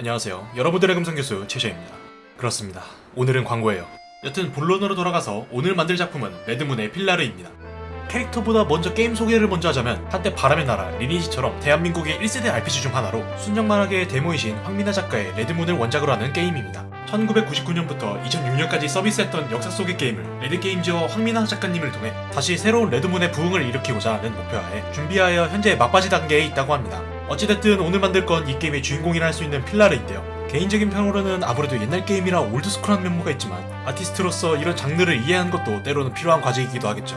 안녕하세요. 여러분들의 금성교수 최셔입니다. 그렇습니다. 오늘은 광고예요. 여튼 본론으로 돌아가서 오늘 만들 작품은 레드문의 필라르입니다. 캐릭터보다 먼저 게임 소개를 먼저 하자면 한때 바람의 나라 리니지처럼 대한민국의 1세대 RPG 중 하나로 순정만화계의 대모이신 황미나 작가의 레드문을 원작으로 하는 게임입니다. 1999년부터 2006년까지 서비스했던 역사 속의 게임을 레드게임즈와 황미나 작가님을 통해 다시 새로운 레드문의 부흥을 일으키고자 하는 목표하에 준비하여 현재 막바지 단계에 있다고 합니다. 어찌됐든 오늘 만들 건 이 게임의 주인공이라 할 수 있는 필라르인데요. 개인적인 평으로는 아무래도 옛날 게임이라 올드스쿨한 면모가 있지만 아티스트로서 이런 장르를 이해하는 것도 때로는 필요한 과제이기도 하겠죠.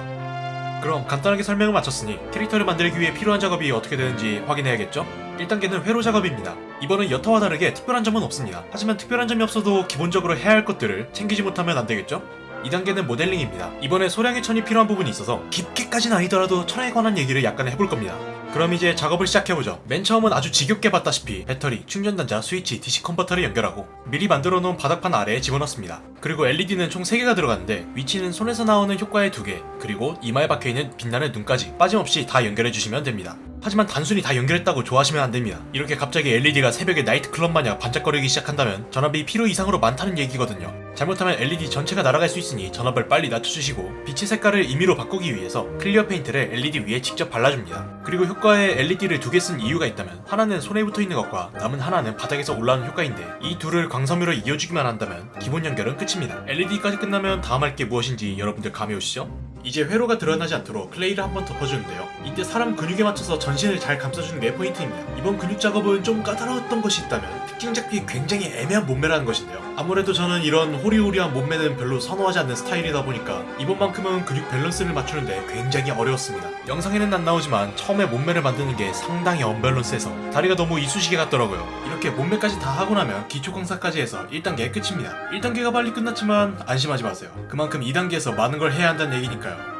그럼 간단하게 설명을 마쳤으니 캐릭터를 만들기 위해 필요한 작업이 어떻게 되는지 확인해야겠죠? 1단계는 회로 작업입니다. 이번은 여타와 다르게 특별한 점은 없습니다. 하지만 특별한 점이 없어도 기본적으로 해야 할 것들을 챙기지 못하면 안 되겠죠? 2단계는 모델링입니다. 이번에 소량의 천이 필요한 부분이 있어서 깊게까지는 아니더라도 천에 관한 얘기를 약간 해볼 겁니다. 그럼 이제 작업을 시작해보죠. 맨 처음은 아주 지겹게 봤다시피 배터리, 충전단자, 스위치, DC 컨버터를 연결하고 미리 만들어 놓은 바닥판 아래에 집어넣습니다. 그리고 LED는 총 3개가 들어가는데 위치는 손에서 나오는 효과에 2개, 그리고 이마에 박혀있는 빛나는 눈까지 빠짐없이 다 연결해주시면 됩니다. 하지만 단순히 다 연결했다고 좋아하시면 안됩니다. 이렇게 갑자기 LED가 새벽에 나이트클럽 마냥 반짝거리기 시작한다면 전압이 필요 이상으로 많다는 얘기거든요. 잘못하면 LED 전체가 날아갈 수 있으니 전압을 빨리 낮춰주시고 빛의 색깔을 임의로 바꾸기 위해서 clear 페인트를 LED 위에 직접 발라줍니다. 그리고 효과에 LED를 두 개 쓴 이유가 있다면 하나는 손에 붙어 있는 것과 남은 하나는 바닥에서 올라오는 효과인데 이 둘을 광섬유로 이어주기만 한다면 기본 연결은 끝입니다. LED까지 끝나면 다음 할 게 무엇인지 여러분들 감이 오시죠? 이제 회로가 드러나지 않도록 클레이를 한 번 덮어주는데요. 이때 사람 근육에 맞춰서 전신을 잘 감싸주는 게 포인트입니다. 이번 근육 작업은 좀 까다로웠던 것이 있다면 특징 잡기 굉장히 애매한 몸매라는 것인데요. 아무래도 저는 이런 호리호리한 몸매는 별로 선호하지 않는 스타일이다 보니까 이번만큼은 근육 밸런스를 맞추는데 굉장히 어려웠습니다. 영상에는 안 나오지만 처음에 몸매를 만드는 게 상당히 언밸런스해서 다리가 너무 이쑤시개 같더라고요. 이렇게 몸매까지 다 하고 나면 기초 공사까지 해서 1단계 끝입니다. 1단계가 빨리 끝났지만 안심하지 마세요. 그만큼 2단계에서 많은 걸 해야 한다는 얘기니까요.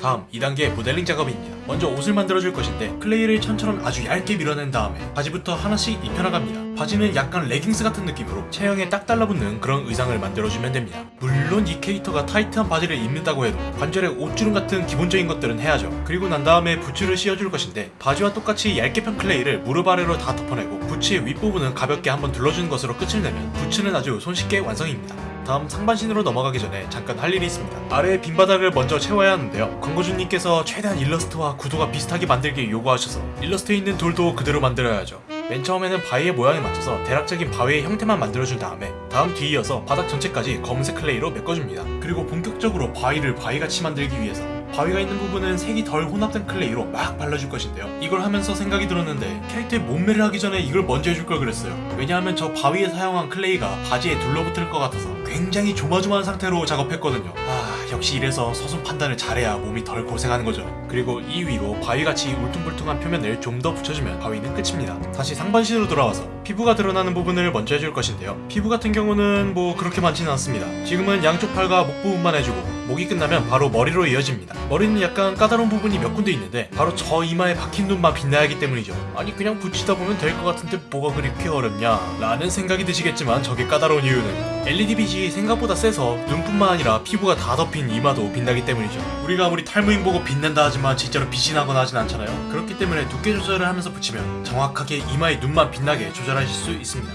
다음 2단계 모델링 작업입니다. 먼저 옷을 만들어줄 것인데 클레이를 천처럼 아주 얇게 밀어낸 다음에 바지부터 하나씩 입혀나갑니다. 바지는 약간 레깅스 같은 느낌으로 체형에 딱 달라붙는 그런 의상을 만들어주면 됩니다. 물론 이 캐릭터가 타이트한 바지를 입는다고 해도 관절에 옷주름 같은 기본적인 것들은 해야죠. 그리고 난 다음에 부츠를 씌워줄 것인데 바지와 똑같이 얇게 편 클레이를 무릎 아래로 다 덮어내고 부츠의 윗부분은 가볍게 한번 둘러주는 것으로 끝을 내면 부츠는 아주 손쉽게 완성입니다. 다음 상반신으로 넘어가기 전에 잠깐 할 일이 있습니다. 아래의 빈 바닥을 먼저 채워야 하는데요. 광고주님께서 최대한 일러스트와 구도가 비슷하게 만들길 요구하셔서 일러스트에 있는 돌도 그대로 만들어야죠. 맨 처음에는 바위의 모양에 맞춰서 대략적인 바위의 형태만 만들어준 다음에 다음 뒤이어서 바닥 전체까지 검은색 클레이로 메꿔줍니다. 그리고 본격적으로 바위를 바위같이 만들기 위해서 바위가 있는 부분은 색이 덜 혼합된 클레이로 막 발라줄 것인데요. 이걸 하면서 생각이 들었는데 캐릭터의 몸매를 하기 전에 이걸 먼저 해줄 걸 그랬어요. 왜냐하면 저 바위에 사용한 클레이가 바지에 들러붙을 것 같아서 굉장히 조마조마한 상태로 작업했거든요. 아 역시 이래서 서순 판단을 잘해야 몸이 덜 고생하는 거죠. 그리고 이 위로 바위같이 울퉁불퉁한 표면을 좀 더 붙여주면 바위는 끝입니다. 다시 상반신으로 돌아와서 피부가 드러나는 부분을 먼저 해줄 것인데요. 피부 같은 경우는 뭐 그렇게 많지는 않습니다. 지금은 양쪽 팔과 목 부분만 해주고 목이 끝나면 바로 머리로 이어집니다. 머리는 약간 까다로운 부분이 몇 군데 있는데 바로 저 이마에 박힌 눈만 빛나야 하기 때문이죠. 아니 그냥 붙이다 보면 될 것 같은데 뭐가 그렇게 어렵냐 라는 생각이 드시겠지만 저게 까다로운 이유는 LED 빛이 생각보다 세서 눈뿐만 아니라 피부가 다 덮인 이마도 빛나기 때문이죠. 우리가 아무리 탈모인 보고 빛난다 하지만 진짜로 빛이 나거나 하진 않잖아요. 그렇기 때문에 두께 조절을 하면서 붙이면 정확하게 이마의 눈만 빛나게 조절하실 수 있습니다.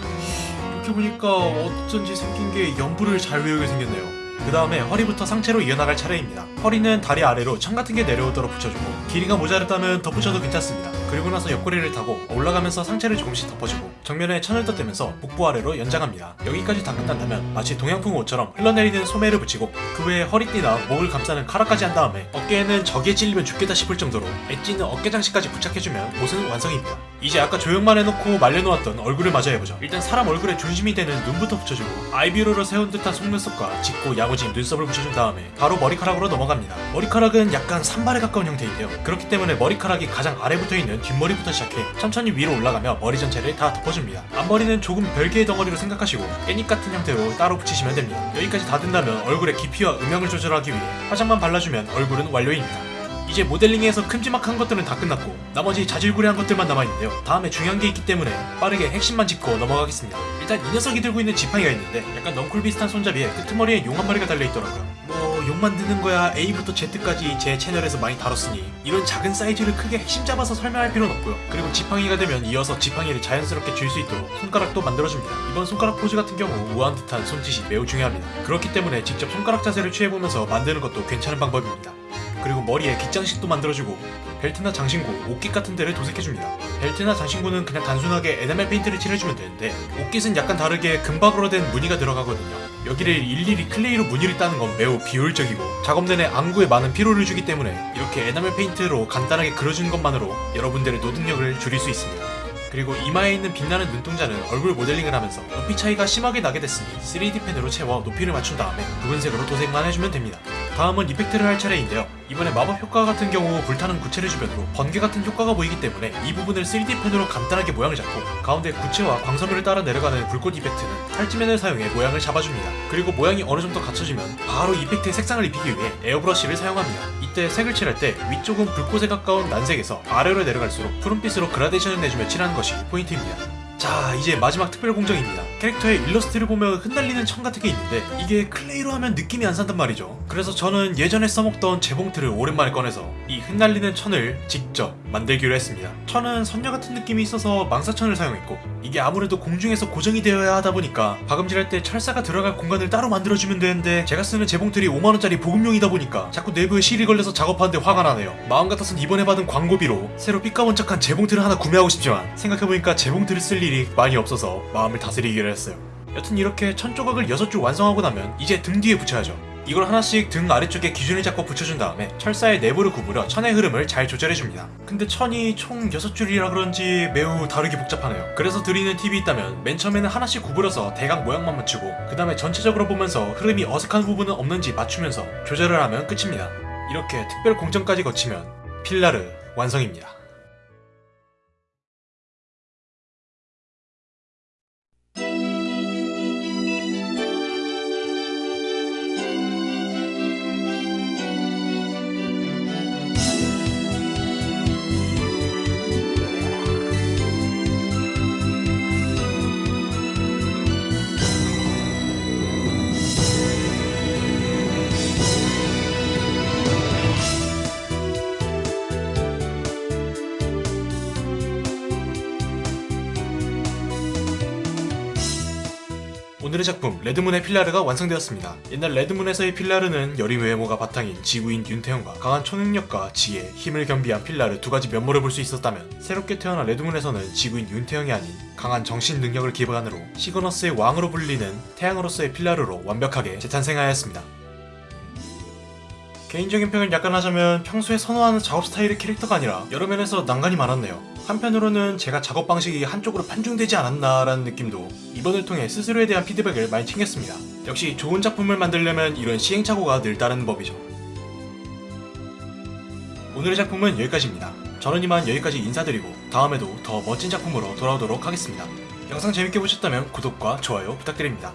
이렇게 보니까 어쩐지 생긴 게 연부를 잘 외우게 생겼네요. 그 다음에 허리부터 상체로 이어나갈 차례입니다. 허리는 다리 아래로 천 같은 게 내려오도록 붙여주고 길이가 모자랐다면 덧붙여도 괜찮습니다. 그리고 나서 옆구리를 타고 올라가면서 상체를 조금씩 덮어주고 정면에 천을 덧대면서 복부 아래로 연장합니다. 여기까지 다 끝난다면 마치 동양풍 옷처럼 흘러내리는 소매를 붙이고 그 외에 허리띠나 목을 감싸는 카라까지 한 다음에 어깨에는 저기에 찔리면 죽겠다 싶을 정도로 엣지는 어깨 장식까지 부착해주면 옷은 완성입니다. 이제 아까 조형만 해놓고 말려놓았던 얼굴을 마저 해보죠. 일단 사람 얼굴의 중심이 되는 눈부터 붙여주고 아이비로로 세운 듯한 속눈썹과 짙고 야 무진 눈썹을 붙여준 다음에 바로 머리카락으로 넘어갑니다. 머리카락은 약간 산발에 가까운 형태인데요. 그렇기 때문에 머리카락이 가장 아래 붙어있는 뒷머리부터 시작해 천천히 위로 올라가며 머리 전체를 다 덮어줍니다. 앞머리는 조금 별개의 덩어리로 생각하시고 깻잎 같은 형태로 따로 붙이시면 됩니다. 여기까지 다 된다면 얼굴의 깊이와 음영을 조절하기 위해 화장만 발라주면 얼굴은 완료입니다. 이제 모델링에서 큼지막한 것들은 다 끝났고 나머지 자질구레한 것들만 남아있는데요 다음에 중요한 게 있기 때문에 빠르게 핵심만 짚고 넘어가겠습니다 일단 이 녀석이 들고 있는 지팡이가 있는데 약간 넝쿨 비슷한 손잡이에 끄트머리에 용 한 마리가 달려있더라고요 뭐 용 만드는 거야 A부터 Z까지 제 채널에서 많이 다뤘으니 이런 작은 사이즈를 크게 핵심 잡아서 설명할 필요는 없고요. 그리고 지팡이가 되면 이어서 지팡이를 자연스럽게 쥘 수 있도록 손가락도 만들어줍니다. 이번 손가락 포즈 같은 경우 우아한 듯한 손짓이 매우 중요합니다. 그렇기 때문에 직접 손가락 자세를 취해보면서 만드는 것도 괜찮은 방법입니다. 그리고 머리에 깃장식도 만들어주고 벨트나 장신구, 옷깃 같은 데를 도색해줍니다. 벨트나 장신구는 그냥 단순하게 에나멜 페인트를 칠해주면 되는데 옷깃은 약간 다르게 금박으로 된 무늬가 들어가거든요. 여기를 일일이 클레이로 무늬를 따는 건 매우 비효율적이고 작업 내내 안구에 많은 피로를 주기 때문에 이렇게 에나멜 페인트로 간단하게 그려주는 것만으로 여러분들의 노동력을 줄일 수 있습니다. 그리고 이마에 있는 빛나는 눈동자는 얼굴 모델링을 하면서 높이 차이가 심하게 나게 됐으니 3D 펜으로 채워 높이를 맞춘 다음에 붉은색으로 도색만 해주면 됩니다. 다음은 effect를 할 차례인데요. 이번에 마법 효과 같은 경우 불타는 구체를 주변으로 번개 같은 효과가 보이기 때문에 이 부분을 3D 펜으로 간단하게 모양을 잡고 가운데 구체와 광섬유를 따라 내려가는 불꽃 effect는 탈지면을 사용해 모양을 잡아줍니다. 그리고 모양이 어느 정도 갖춰지면 바로 effect의 색상을 입히기 위해 에어브러쉬를 사용합니다. 이때 색을 칠할 때 위쪽은 불꽃에 가까운 난색에서 아래로 내려갈수록 푸른빛으로 그라데이션을 내주며 칠하는 것이 포인트입니다. 자 이제 마지막 특별 공정입니다 캐릭터의 일러스트를 보면 흩날리는 천 같은 게 있는데 이게 클레이로 하면 느낌이 안 산단 말이죠 그래서 저는 예전에 써먹던 재봉틀을 오랜만에 꺼내서 이 흩날리는 천을 직접 만들기로 했습니다. 천은 선녀 같은 느낌이 있어서 망사천을 사용했고 이게 아무래도 공중에서 고정이 되어야 하다 보니까 박음질할 때 철사가 들어갈 공간을 따로 만들어주면 되는데 제가 쓰는 재봉틀이 5만원짜리 보급용이다 보니까 자꾸 내부에 실이 걸려서 작업하는데 화가 나네요. 마음 같아선 이번에 받은 광고비로 새로 삐까번쩍한 재봉틀을 하나 구매하고 싶지만 생각해보니까 재봉틀을 쓸 일이 많이 없어서 마음을 다스리기로 했어요. 여튼 이렇게 천 조각을 6줄 완성하고 나면 이제 등 뒤에 붙여야죠 이걸 하나씩 등 아래쪽에 기준을 잡고 붙여준 다음에 철사의 내부를 구부려 천의 흐름을 잘 조절해줍니다. 근데 천이 총 6줄이라 그런지 매우 다르게 복잡하네요. 그래서 드리는 팁이 있다면 맨 처음에는 하나씩 구부려서 대강 모양만 맞추고 그 다음에 전체적으로 보면서 흐름이 어색한 부분은 없는지 맞추면서 조절을 하면 끝입니다. 이렇게 특별 공정까지 거치면 필라르 완성입니다. 오늘의 작품 레드문의 필라르가 완성되었습니다. 옛날 레드문에서의 필라르는 여린 외모가 바탕인 지구인 윤태영과 강한 초능력과 지혜, 힘을 겸비한 필라르 두 가지 면모를 볼 수 있었다면 새롭게 태어난 레드문에서는 지구인 윤태영이 아닌 강한 정신 능력을 기반으로 시그너스의 왕으로 불리는 태양으로서의 필라르로 완벽하게 재탄생하였습니다. 개인적인 평을 약간 하자면 평소에 선호하는 작업 스타일의 캐릭터가 아니라 여러 면에서 난관이 많았네요. 한편으로는 제가 작업 방식이 한쪽으로 편중되지 않았나라는 느낌도 이번을 통해 스스로에 대한 피드백을 많이 챙겼습니다. 역시 좋은 작품을 만들려면 이런 시행착오가 늘 따르는 법이죠. 오늘의 작품은 여기까지입니다. 저는 이만 여기까지 인사드리고 다음에도 더 멋진 작품으로 돌아오도록 하겠습니다. 영상 재밌게 보셨다면 구독과 좋아요 부탁드립니다.